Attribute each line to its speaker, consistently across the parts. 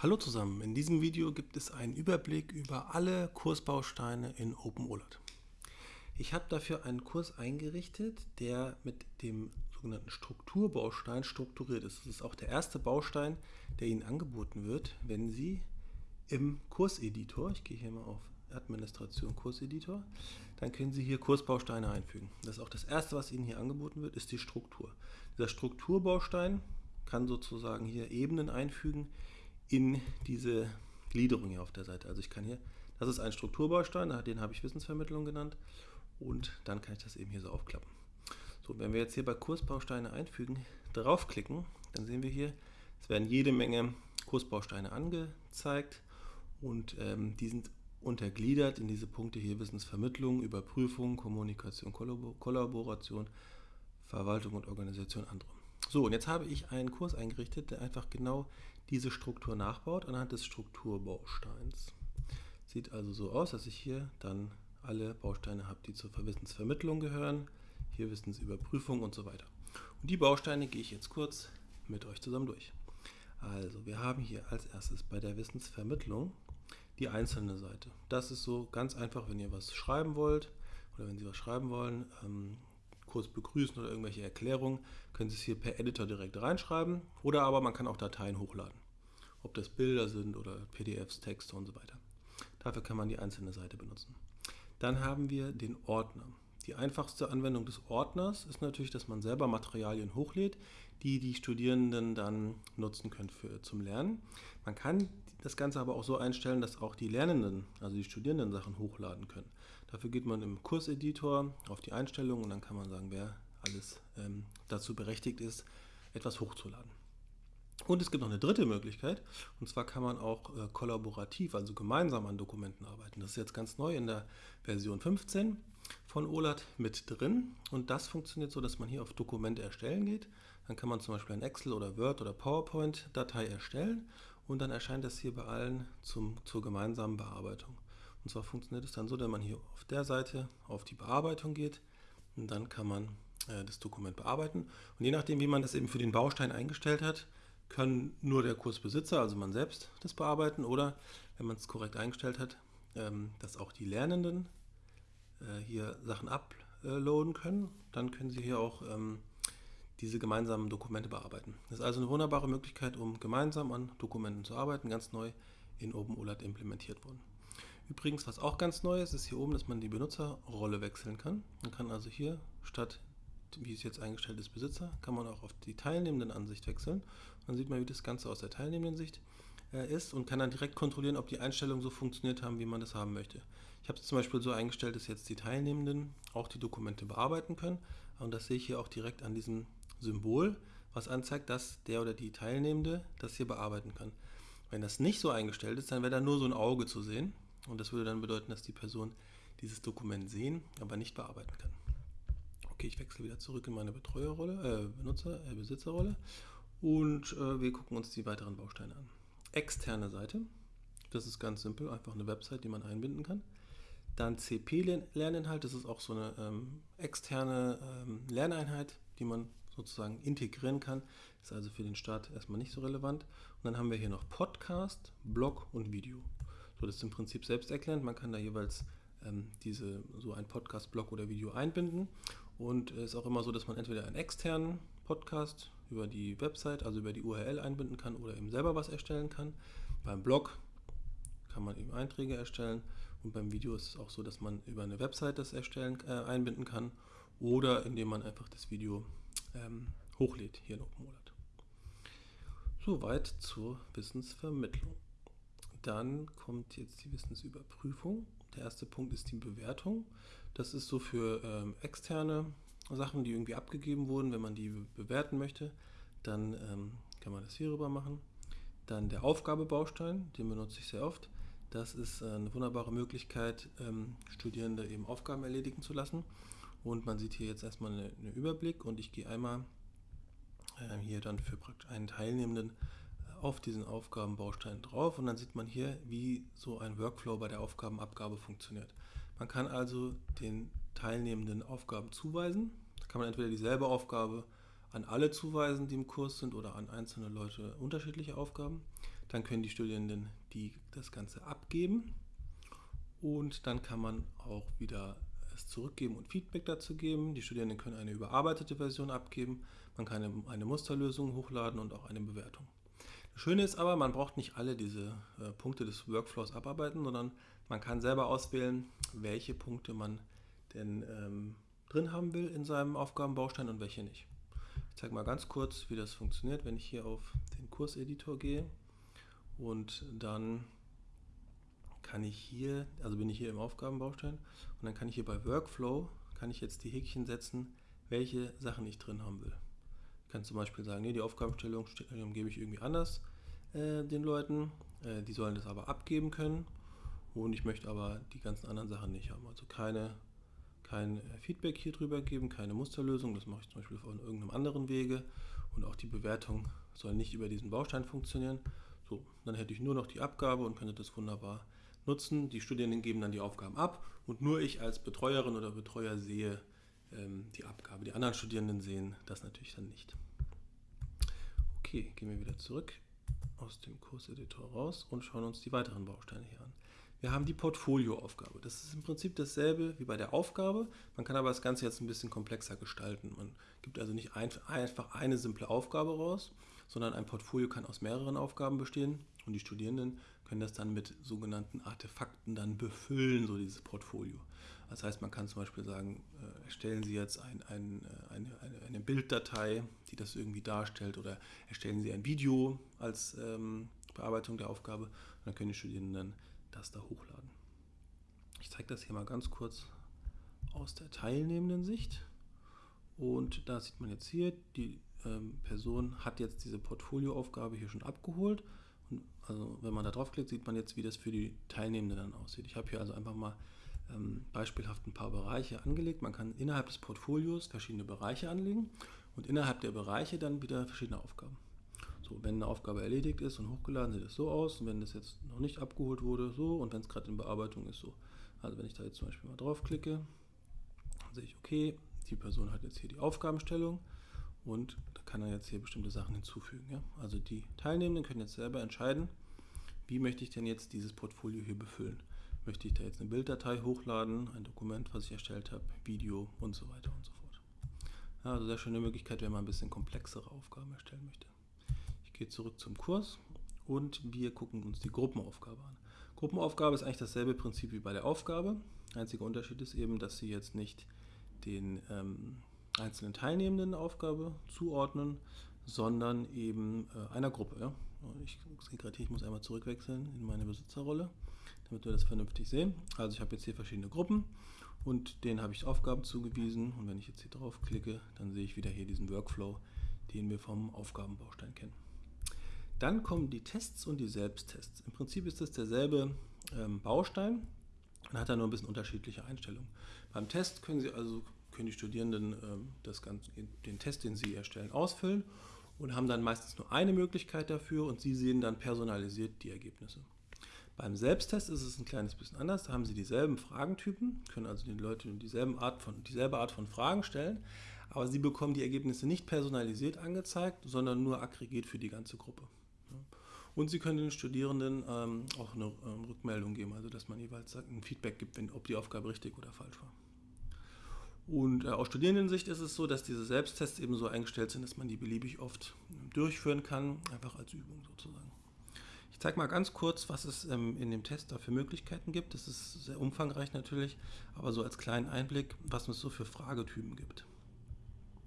Speaker 1: Hallo zusammen, in diesem Video gibt es einen Überblick über alle Kursbausteine in OpenOLAT. Ich habe dafür einen Kurs eingerichtet, der mit dem sogenannten Strukturbaustein strukturiert ist. Das ist auch der erste Baustein, der Ihnen angeboten wird, wenn Sie im Kurseditor, ich gehe hier mal auf Administration Kurseditor, dann können Sie hier Kursbausteine einfügen. Das ist auch das erste, was Ihnen hier angeboten wird, ist die Struktur. Dieser Strukturbaustein kann sozusagen hier Ebenen einfügen, in diese Gliederung hier auf der Seite. Also ich kann hier, das ist ein Strukturbaustein, den habe ich Wissensvermittlung genannt und dann kann ich das eben hier so aufklappen. So, wenn wir jetzt hier bei Kursbausteine einfügen, draufklicken, dann sehen wir hier, es werden jede Menge Kursbausteine angezeigt und ähm, die sind untergliedert in diese Punkte hier Wissensvermittlung, Überprüfung, Kommunikation, Kollaboration, Verwaltung und Organisation andere. So, und jetzt habe ich einen Kurs eingerichtet, der einfach genau diese Struktur nachbaut anhand des Strukturbausteins. Sieht also so aus, dass ich hier dann alle Bausteine habe, die zur Wissensvermittlung gehören, hier Wissensüberprüfung und so weiter. Und die Bausteine gehe ich jetzt kurz mit euch zusammen durch. Also, wir haben hier als erstes bei der Wissensvermittlung die einzelne Seite. Das ist so ganz einfach, wenn ihr was schreiben wollt oder wenn Sie was schreiben wollen, ähm, kurz begrüßen oder irgendwelche Erklärungen, können Sie es hier per Editor direkt reinschreiben oder aber man kann auch Dateien hochladen. Ob das Bilder sind oder PDFs, Texte und so weiter. Dafür kann man die einzelne Seite benutzen. Dann haben wir den Ordner. Die einfachste Anwendung des Ordners ist natürlich, dass man selber Materialien hochlädt, die die Studierenden dann nutzen können für, zum Lernen. Man kann das Ganze aber auch so einstellen, dass auch die Lernenden, also die Studierenden Sachen hochladen können. Dafür geht man im Kurseditor auf die Einstellungen und dann kann man sagen, wer alles ähm, dazu berechtigt ist, etwas hochzuladen. Und es gibt noch eine dritte Möglichkeit, und zwar kann man auch äh, kollaborativ, also gemeinsam an Dokumenten arbeiten. Das ist jetzt ganz neu in der Version 15 von OLAT mit drin. Und das funktioniert so, dass man hier auf Dokumente erstellen geht. Dann kann man zum Beispiel ein Excel oder Word oder PowerPoint-Datei erstellen und dann erscheint das hier bei allen zum, zur gemeinsamen Bearbeitung. Und zwar funktioniert es dann so, dass man hier auf der Seite auf die Bearbeitung geht und dann kann man äh, das Dokument bearbeiten. Und je nachdem, wie man das eben für den Baustein eingestellt hat, kann nur der Kursbesitzer, also man selbst, das bearbeiten oder, wenn man es korrekt eingestellt hat, ähm, dass auch die Lernenden äh, hier Sachen uploaden können. Dann können sie hier auch ähm, diese gemeinsamen Dokumente bearbeiten. Das ist also eine wunderbare Möglichkeit, um gemeinsam an Dokumenten zu arbeiten, ganz neu in OpenOLAT implementiert worden. Übrigens, was auch ganz neu ist, ist hier oben, dass man die Benutzerrolle wechseln kann. Man kann also hier statt, wie es jetzt eingestellt ist, Besitzer, kann man auch auf die teilnehmenden Ansicht wechseln. Dann sieht man, wie das Ganze aus der teilnehmenden Sicht äh, ist und kann dann direkt kontrollieren, ob die Einstellungen so funktioniert haben, wie man das haben möchte. Ich habe es zum Beispiel so eingestellt, dass jetzt die Teilnehmenden auch die Dokumente bearbeiten können. Und das sehe ich hier auch direkt an diesem Symbol, was anzeigt, dass der oder die Teilnehmende das hier bearbeiten kann. Wenn das nicht so eingestellt ist, dann wäre da nur so ein Auge zu sehen. Und das würde dann bedeuten, dass die Person dieses Dokument sehen, aber nicht bearbeiten kann. Okay, ich wechsle wieder zurück in meine Betreuerrolle, äh, Benutzer, äh, Besitzerrolle und äh, wir gucken uns die weiteren Bausteine an. Externe Seite, das ist ganz simpel, einfach eine Website, die man einbinden kann. Dann CP-Lerninhalt, das ist auch so eine ähm, externe ähm, Lerneinheit, die man sozusagen integrieren kann. Ist also für den Start erstmal nicht so relevant. Und dann haben wir hier noch Podcast, Blog und Video. So, das ist im Prinzip selbsterklärend. Man kann da jeweils ähm, diese, so ein Podcast, Blog oder Video einbinden. Und es ist auch immer so, dass man entweder einen externen Podcast über die Website, also über die URL einbinden kann oder eben selber was erstellen kann. Beim Blog kann man eben Einträge erstellen und beim Video ist es auch so, dass man über eine Website das erstellen, äh, einbinden kann oder indem man einfach das Video ähm, hochlädt hier in OpenMolat. Soweit zur Wissensvermittlung. Dann kommt jetzt die Wissensüberprüfung. Der erste Punkt ist die Bewertung. Das ist so für ähm, externe Sachen, die irgendwie abgegeben wurden. Wenn man die bewerten möchte, dann ähm, kann man das hierüber machen. Dann der Aufgabebaustein, den benutze ich sehr oft. Das ist eine wunderbare Möglichkeit, ähm, Studierende eben Aufgaben erledigen zu lassen. Und man sieht hier jetzt erstmal einen Überblick und ich gehe einmal äh, hier dann für praktisch einen Teilnehmenden auf diesen Aufgabenbaustein drauf und dann sieht man hier, wie so ein Workflow bei der Aufgabenabgabe funktioniert. Man kann also den Teilnehmenden Aufgaben zuweisen. Da kann man entweder dieselbe Aufgabe an alle zuweisen, die im Kurs sind, oder an einzelne Leute unterschiedliche Aufgaben. Dann können die Studierenden die, das Ganze abgeben und dann kann man auch wieder es zurückgeben und Feedback dazu geben. Die Studierenden können eine überarbeitete Version abgeben, man kann eine, eine Musterlösung hochladen und auch eine Bewertung. Das Schöne ist aber, man braucht nicht alle diese äh, Punkte des Workflows abarbeiten, sondern man kann selber auswählen, welche Punkte man denn ähm, drin haben will in seinem Aufgabenbaustein und welche nicht. Ich zeige mal ganz kurz, wie das funktioniert, wenn ich hier auf den Kurseditor gehe und dann kann ich hier, also bin ich hier im Aufgabenbaustein und dann kann ich hier bei Workflow, kann ich jetzt die Häkchen setzen, welche Sachen ich drin haben will. Ich kann zum Beispiel sagen, nee, die Aufgabenstellung gebe ich irgendwie anders äh, den Leuten, äh, die sollen das aber abgeben können und ich möchte aber die ganzen anderen Sachen nicht haben, also keine kein äh, Feedback hier drüber geben, keine Musterlösung, das mache ich zum Beispiel von irgendeinem anderen Wege und auch die Bewertung soll nicht über diesen Baustein funktionieren. So, dann hätte ich nur noch die Abgabe und könnte das wunderbar nutzen. Die Studierenden geben dann die Aufgaben ab und nur ich als Betreuerin oder Betreuer sehe ähm, die Abgabe. Die anderen Studierenden sehen das natürlich dann nicht. Okay, gehen wir wieder zurück aus dem Kurseditor raus und schauen uns die weiteren Bausteine hier an. Wir haben die Portfolioaufgabe. Das ist im Prinzip dasselbe wie bei der Aufgabe. Man kann aber das Ganze jetzt ein bisschen komplexer gestalten. Man gibt also nicht einfach eine simple Aufgabe raus, sondern ein Portfolio kann aus mehreren Aufgaben bestehen und die Studierenden können das dann mit sogenannten Artefakten dann befüllen, so dieses Portfolio. Das heißt, man kann zum Beispiel sagen, äh, erstellen Sie jetzt ein, ein, äh, eine, eine, eine, Bilddatei, die das irgendwie darstellt, oder erstellen Sie ein Video als ähm, Bearbeitung der Aufgabe. Und dann können die Studierenden das da hochladen. Ich zeige das hier mal ganz kurz aus der teilnehmenden Sicht. Und da sieht man jetzt hier, die ähm, Person hat jetzt diese Portfolioaufgabe hier schon abgeholt. Und also wenn man da draufklickt, sieht man jetzt, wie das für die Teilnehmenden dann aussieht. Ich habe hier also einfach mal ähm, beispielhaft ein paar Bereiche angelegt. Man kann innerhalb des Portfolios verschiedene Bereiche anlegen und innerhalb der Bereiche dann wieder verschiedene Aufgaben. So, wenn eine Aufgabe erledigt ist und hochgeladen, sieht es so aus. Und wenn das jetzt noch nicht abgeholt wurde, so. Und wenn es gerade in Bearbeitung ist, so. Also wenn ich da jetzt zum Beispiel mal draufklicke, dann sehe ich, okay, die Person hat jetzt hier die Aufgabenstellung und da kann er jetzt hier bestimmte Sachen hinzufügen. Ja? Also die Teilnehmenden können jetzt selber entscheiden, wie möchte ich denn jetzt dieses Portfolio hier befüllen. Möchte ich da jetzt eine Bilddatei hochladen, ein Dokument, was ich erstellt habe, Video und so weiter und so fort. Ja, also sehr schöne Möglichkeit, wenn man ein bisschen komplexere Aufgaben erstellen möchte gehe zurück zum Kurs und wir gucken uns die Gruppenaufgabe an. Gruppenaufgabe ist eigentlich dasselbe Prinzip wie bei der Aufgabe. Einziger Unterschied ist eben, dass Sie jetzt nicht den ähm, einzelnen Teilnehmenden Aufgabe zuordnen, sondern eben äh, einer Gruppe. Ja? Ich sehe gerade hier, ich muss einmal zurückwechseln in meine Besitzerrolle, damit wir das vernünftig sehen. Also ich habe jetzt hier verschiedene Gruppen und denen habe ich Aufgaben zugewiesen und wenn ich jetzt hier drauf klicke, dann sehe ich wieder hier diesen Workflow, den wir vom Aufgabenbaustein kennen. Dann kommen die Tests und die Selbsttests. Im Prinzip ist es derselbe ähm, Baustein und hat da nur ein bisschen unterschiedliche Einstellungen. Beim Test können Sie also können die Studierenden ähm, das Ganze, den Test, den sie erstellen, ausfüllen und haben dann meistens nur eine Möglichkeit dafür und Sie sehen dann personalisiert die Ergebnisse. Beim Selbsttest ist es ein kleines bisschen anders. Da haben Sie dieselben Fragentypen, können also den Leuten dieselben Art von, dieselbe Art von Fragen stellen, aber Sie bekommen die Ergebnisse nicht personalisiert angezeigt, sondern nur aggregiert für die ganze Gruppe. Und Sie können den Studierenden ähm, auch eine ähm, Rückmeldung geben, also dass man jeweils ein Feedback gibt, wenn, ob die Aufgabe richtig oder falsch war. Und äh, aus Studierendensicht ist es so, dass diese Selbsttests eben so eingestellt sind, dass man die beliebig oft durchführen kann, einfach als Übung sozusagen. Ich zeige mal ganz kurz, was es ähm, in dem Test da für Möglichkeiten gibt. Das ist sehr umfangreich natürlich, aber so als kleinen Einblick, was es so für Fragetypen gibt.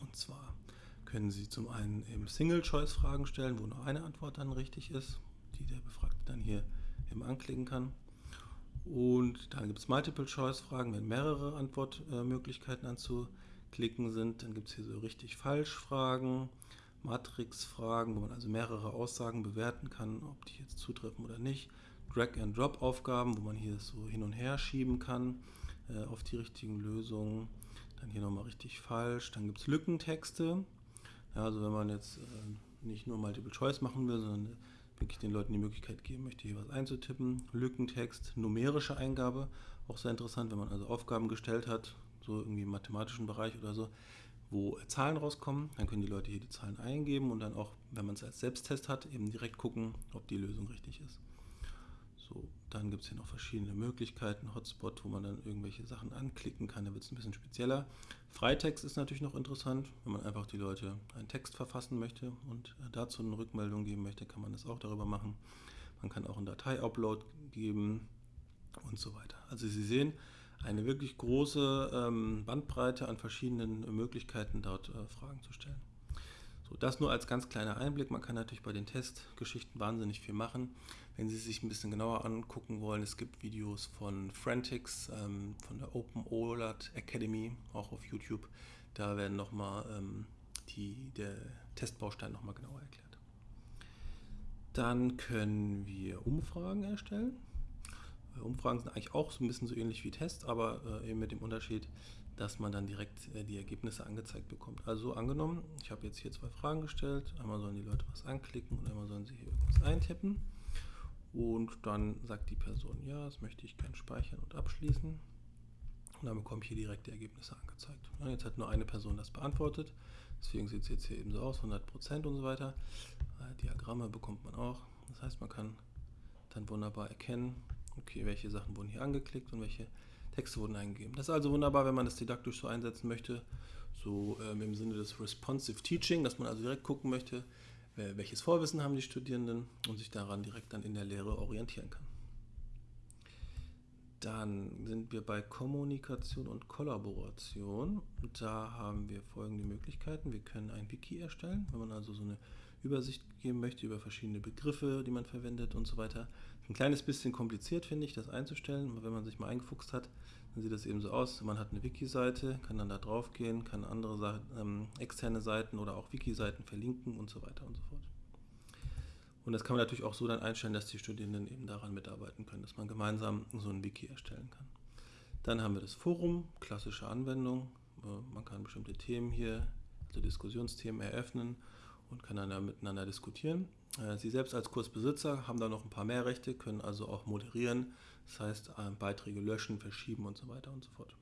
Speaker 1: Und zwar können Sie zum einen eben Single-Choice-Fragen stellen, wo nur eine Antwort dann richtig ist, die der Befragte dann hier eben anklicken kann. Und dann gibt es Multiple-Choice-Fragen, wenn mehrere Antwortmöglichkeiten anzuklicken sind. Dann gibt es hier so richtig Falsch-Fragen, Matrix-Fragen, wo man also mehrere Aussagen bewerten kann, ob die jetzt zutreffen oder nicht. Drag-and-Drop-Aufgaben, wo man hier so hin und her schieben kann äh, auf die richtigen Lösungen. Dann hier nochmal richtig falsch. Dann gibt es Lückentexte. Ja, also wenn man jetzt äh, nicht nur Multiple Choice machen will, sondern wirklich den Leuten die Möglichkeit geben möchte, hier was einzutippen. Lückentext, numerische Eingabe, auch sehr interessant, wenn man also Aufgaben gestellt hat, so irgendwie im mathematischen Bereich oder so, wo Zahlen rauskommen. Dann können die Leute hier die Zahlen eingeben und dann auch, wenn man es als Selbsttest hat, eben direkt gucken, ob die Lösung richtig ist. So, dann gibt es hier noch verschiedene Möglichkeiten. Hotspot, wo man dann irgendwelche Sachen anklicken kann, da wird es ein bisschen spezieller. Freitext ist natürlich noch interessant, wenn man einfach die Leute einen Text verfassen möchte und dazu eine Rückmeldung geben möchte, kann man das auch darüber machen. Man kann auch einen Datei-Upload geben und so weiter. Also Sie sehen, eine wirklich große ähm, Bandbreite an verschiedenen Möglichkeiten, dort äh, Fragen zu stellen. So, das nur als ganz kleiner Einblick. Man kann natürlich bei den Testgeschichten wahnsinnig viel machen. Wenn Sie sich ein bisschen genauer angucken wollen, es gibt Videos von Frantics, ähm, von der Open OLAD Academy, auch auf YouTube. Da werden nochmal ähm, der Testbaustein nochmal genauer erklärt. Dann können wir Umfragen erstellen. Äh, Umfragen sind eigentlich auch so ein bisschen so ähnlich wie Tests, aber äh, eben mit dem Unterschied, dass man dann direkt äh, die Ergebnisse angezeigt bekommt. Also angenommen, ich habe jetzt hier zwei Fragen gestellt. Einmal sollen die Leute was anklicken und einmal sollen sie hier irgendwas eintippen. Und dann sagt die Person, ja, das möchte ich gern speichern und abschließen. Und dann bekomme ich hier direkt die Ergebnisse angezeigt. Ja, jetzt hat nur eine Person das beantwortet. Deswegen sieht es jetzt hier eben so aus, 100% und so weiter. Äh, Diagramme bekommt man auch. Das heißt, man kann dann wunderbar erkennen, okay, welche Sachen wurden hier angeklickt und welche Texte wurden eingegeben. Das ist also wunderbar, wenn man das didaktisch so einsetzen möchte, so ähm, im Sinne des Responsive Teaching, dass man also direkt gucken möchte, welches Vorwissen haben die Studierenden und sich daran direkt dann in der Lehre orientieren kann. Dann sind wir bei Kommunikation und Kollaboration. Da haben wir folgende Möglichkeiten. Wir können ein Wiki erstellen, wenn man also so eine Übersicht geben möchte über verschiedene Begriffe, die man verwendet und so weiter. Ein kleines bisschen kompliziert finde ich, das einzustellen, wenn man sich mal eingefuchst hat, dann sieht das eben so aus. Man hat eine Wiki-Seite, kann dann da drauf gehen, kann andere ähm, externe Seiten oder auch Wiki-Seiten verlinken und so weiter und so fort. Und das kann man natürlich auch so dann einstellen, dass die Studierenden eben daran mitarbeiten können, dass man gemeinsam so ein Wiki erstellen kann. Dann haben wir das Forum, klassische Anwendung. Äh, man kann bestimmte Themen hier, also Diskussionsthemen eröffnen und kann dann miteinander diskutieren. Äh, Sie selbst als Kursbesitzer haben da noch ein paar mehr Rechte, können also auch moderieren, das heißt äh, Beiträge löschen, verschieben und so weiter und so fort.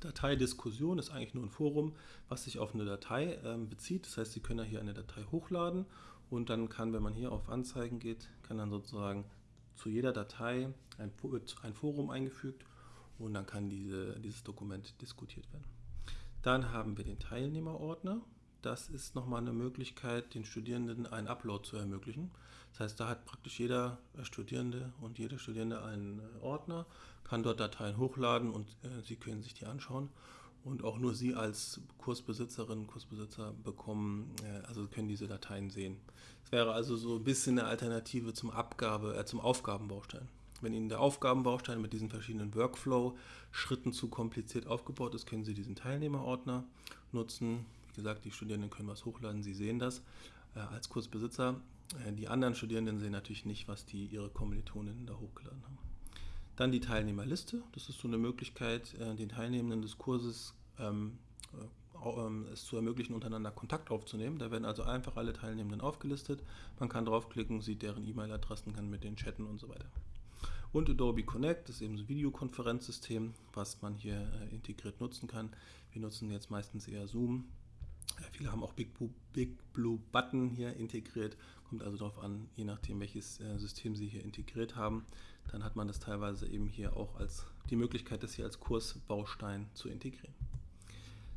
Speaker 1: Dateidiskussion ist eigentlich nur ein Forum, was sich auf eine Datei ähm, bezieht. Das heißt, Sie können ja hier eine Datei hochladen und dann kann, wenn man hier auf Anzeigen geht, kann dann sozusagen zu jeder Datei ein, Forum eingefügt und dann kann diese, dieses Dokument diskutiert werden. Dann haben wir den Teilnehmerordner das ist nochmal eine Möglichkeit, den Studierenden einen Upload zu ermöglichen. Das heißt, da hat praktisch jeder Studierende und jede Studierende einen äh, Ordner, kann dort Dateien hochladen und äh, Sie können sich die anschauen. Und auch nur Sie als Kursbesitzerin, Kursbesitzer bekommen, äh, also können diese Dateien sehen. Es wäre also so ein bisschen eine Alternative zum Abgabe, äh, zum Aufgabenbaustein. Wenn Ihnen der Aufgabenbaustein mit diesen verschiedenen Workflow-Schritten zu kompliziert aufgebaut ist, können Sie diesen Teilnehmerordner nutzen wie gesagt, die Studierenden können was hochladen, sie sehen das äh, als Kursbesitzer. Äh, die anderen Studierenden sehen natürlich nicht, was die ihre Kommilitoninnen da hochgeladen haben. Dann die Teilnehmerliste. Das ist so eine Möglichkeit, äh, den Teilnehmenden des Kurses ähm, äh, ähm, es zu ermöglichen, untereinander Kontakt aufzunehmen. Da werden also einfach alle Teilnehmenden aufgelistet. Man kann draufklicken, sieht deren E-Mail-Adressen, kann mit denen chatten und so weiter. Und Adobe Connect ist eben so ein Videokonferenzsystem, was man hier äh, integriert nutzen kann. Wir nutzen jetzt meistens eher Zoom Viele haben auch Big Blue, Big Blue Button hier integriert. Kommt also darauf an, je nachdem, welches äh, System Sie hier integriert haben. Dann hat man das teilweise eben hier auch als die Möglichkeit, das hier als Kursbaustein zu integrieren.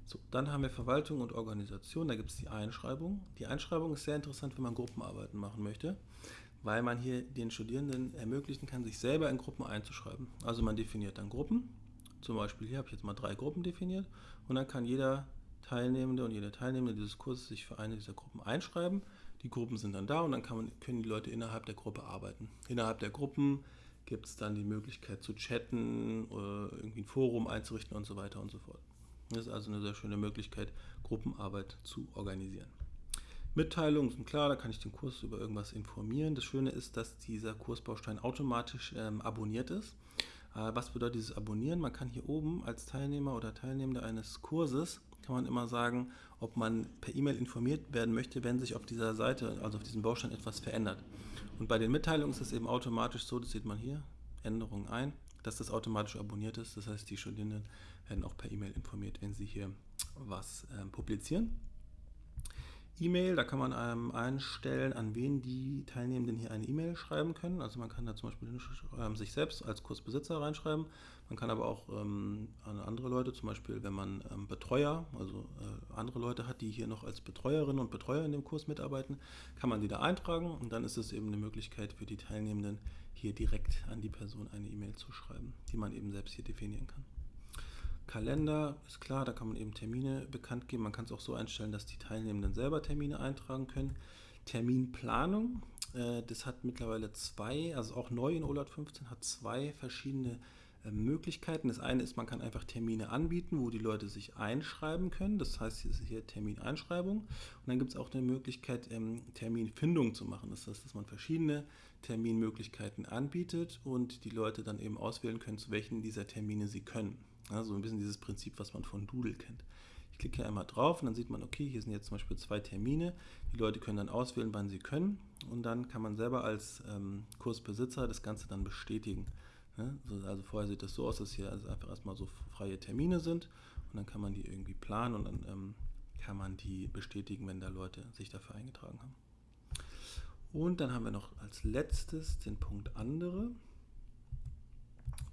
Speaker 1: So, dann haben wir Verwaltung und Organisation. Da gibt es die Einschreibung. Die Einschreibung ist sehr interessant, wenn man Gruppenarbeiten machen möchte, weil man hier den Studierenden ermöglichen kann, sich selber in Gruppen einzuschreiben. Also man definiert dann Gruppen. Zum Beispiel hier habe ich jetzt mal drei Gruppen definiert und dann kann jeder Teilnehmende und jede Teilnehmende dieses Kurses sich für eine dieser Gruppen einschreiben. Die Gruppen sind dann da und dann man, können die Leute innerhalb der Gruppe arbeiten. Innerhalb der Gruppen gibt es dann die Möglichkeit zu chatten, oder irgendwie ein Forum einzurichten und so weiter und so fort. Das ist also eine sehr schöne Möglichkeit, Gruppenarbeit zu organisieren. Mitteilungen sind klar, da kann ich den Kurs über irgendwas informieren. Das Schöne ist, dass dieser Kursbaustein automatisch ähm, abonniert ist. Äh, was bedeutet dieses Abonnieren? Man kann hier oben als Teilnehmer oder Teilnehmende eines Kurses kann man immer sagen, ob man per E-Mail informiert werden möchte, wenn sich auf dieser Seite, also auf diesem Baustein etwas verändert. Und bei den Mitteilungen ist es eben automatisch so, das sieht man hier, Änderungen ein, dass das automatisch abonniert ist. Das heißt, die Studierenden werden auch per E-Mail informiert, wenn sie hier was äh, publizieren. E-Mail, da kann man ähm, einstellen, an wen die Teilnehmenden hier eine E-Mail schreiben können. Also man kann da zum Beispiel ähm, sich selbst als Kursbesitzer reinschreiben. Man kann aber auch ähm, an andere Leute, zum Beispiel wenn man ähm, Betreuer, also äh, andere Leute hat, die hier noch als Betreuerinnen und Betreuer in dem Kurs mitarbeiten, kann man die da eintragen und dann ist es eben eine Möglichkeit für die Teilnehmenden, hier direkt an die Person eine E-Mail zu schreiben, die man eben selbst hier definieren kann. Kalender ist klar, da kann man eben Termine bekannt geben. Man kann es auch so einstellen, dass die Teilnehmenden selber Termine eintragen können. Terminplanung, äh, das hat mittlerweile zwei, also auch neu in OLAT 15, hat zwei verschiedene äh, Möglichkeiten. Das eine ist, man kann einfach Termine anbieten, wo die Leute sich einschreiben können. Das heißt, hier ist hier Termineinschreibung. Und dann gibt es auch eine Möglichkeit, ähm, Terminfindung zu machen. Das heißt, dass man verschiedene Terminmöglichkeiten anbietet und die Leute dann eben auswählen können, zu welchen dieser Termine sie können. Ja, so ein bisschen dieses Prinzip, was man von Doodle kennt. Ich klicke hier einmal drauf und dann sieht man, okay, hier sind jetzt zum Beispiel zwei Termine. Die Leute können dann auswählen, wann sie können und dann kann man selber als ähm, Kursbesitzer das Ganze dann bestätigen. Ja, also vorher sieht das so aus, dass hier also einfach erstmal so freie Termine sind und dann kann man die irgendwie planen und dann ähm, kann man die bestätigen, wenn da Leute sich dafür eingetragen haben. Und dann haben wir noch als letztes den Punkt andere.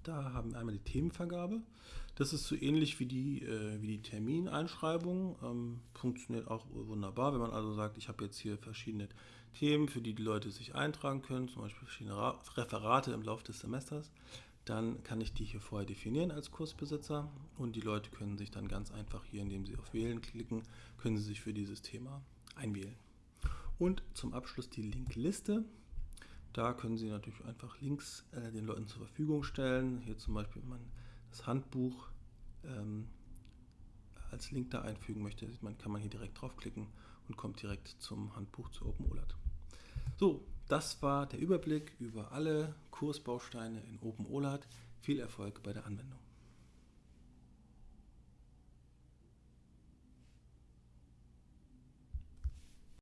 Speaker 1: Da haben wir einmal die Themenvergabe. Das ist so ähnlich wie die, äh, wie die Termineinschreibung. Ähm, funktioniert auch wunderbar, wenn man also sagt, ich habe jetzt hier verschiedene Themen, für die die Leute sich eintragen können, zum Beispiel verschiedene Ra Referate im Laufe des Semesters. Dann kann ich die hier vorher definieren als Kursbesitzer und die Leute können sich dann ganz einfach hier, indem sie auf Wählen klicken, können sie sich für dieses Thema einwählen. Und zum Abschluss die Linkliste. Da können Sie natürlich einfach Links äh, den Leuten zur Verfügung stellen. Hier zum Beispiel, wenn man das Handbuch ähm, als Link da einfügen möchte, man, kann man hier direkt draufklicken und kommt direkt zum Handbuch zu OpenOLAT. So, das war der Überblick über alle Kursbausteine in OpenOLAT. Viel Erfolg bei der Anwendung.